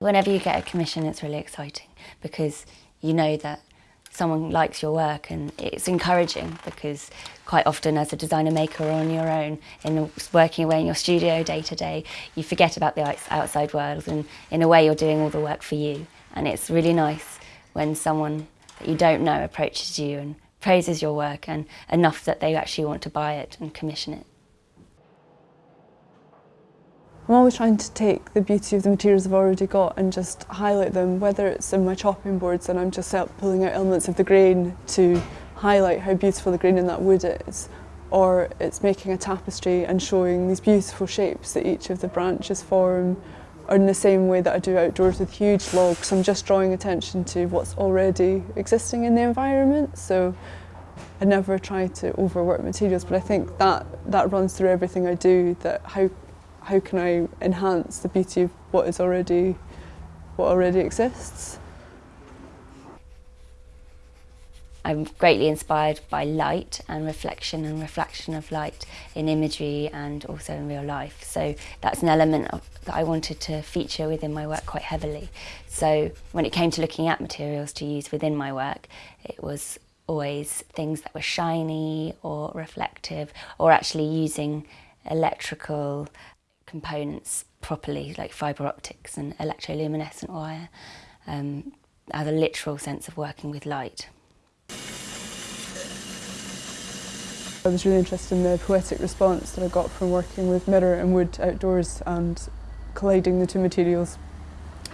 Whenever you get a commission, it's really exciting because you know that someone likes your work and it's encouraging because quite often as a designer maker or on your own in working away in your studio day to day you forget about the outside world and in a way you're doing all the work for you and it's really nice when someone that you don't know approaches you and praises your work and enough that they actually want to buy it and commission it. I'm always trying to take the beauty of the materials I've already got and just highlight them, whether it's in my chopping boards and I'm just pulling out elements of the grain to highlight how beautiful the grain in that wood is, or it's making a tapestry and showing these beautiful shapes that each of the branches form, or in the same way that I do outdoors with huge logs. I'm just drawing attention to what's already existing in the environment. So I never try to overwork materials, but I think that, that runs through everything I do, that how how can I enhance the beauty of what is already what already exists. I'm greatly inspired by light and reflection and reflection of light in imagery and also in real life. So that's an element of, that I wanted to feature within my work quite heavily. So when it came to looking at materials to use within my work, it was always things that were shiny or reflective or actually using electrical components properly, like fibre optics and electroluminescent wire, um, as a literal sense of working with light. I was really interested in the poetic response that I got from working with mirror and wood outdoors and colliding the two materials.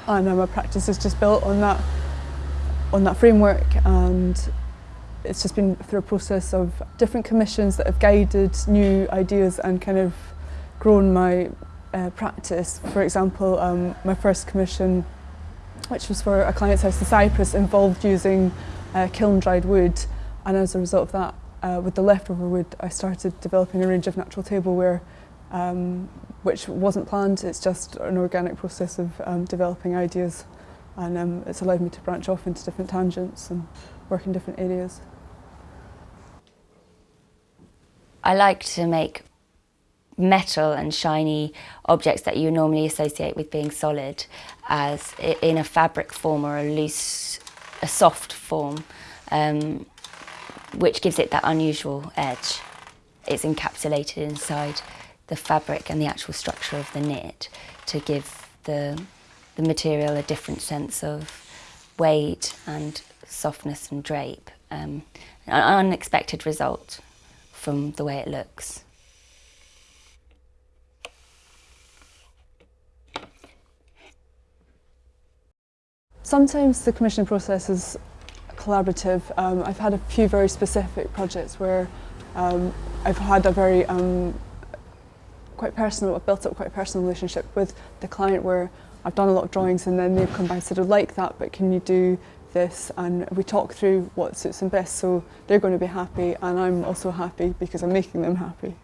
And um, my practice is just built on that, on that framework and it's just been through a process of different commissions that have guided new ideas and kind of grown my uh, practice. For example, um, my first commission, which was for a client's house in Cyprus, involved using uh, kiln-dried wood. And as a result of that, uh, with the leftover wood, I started developing a range of natural tableware, um, which wasn't planned. It's just an organic process of um, developing ideas. And um, it's allowed me to branch off into different tangents and work in different areas. I like to make metal and shiny objects that you normally associate with being solid as in a fabric form or a loose, a soft form, um, which gives it that unusual edge. It's encapsulated inside the fabric and the actual structure of the knit to give the, the material a different sense of weight and softness and drape. Um, an unexpected result from the way it looks. Sometimes the commissioning process is collaborative. Um, I've had a few very specific projects where um, I've had a very um, quite personal, I've built up quite a personal relationship with the client where I've done a lot of drawings and then they've come back and said, I like that, but can you do this? And we talk through what suits them best so they're going to be happy and I'm also happy because I'm making them happy.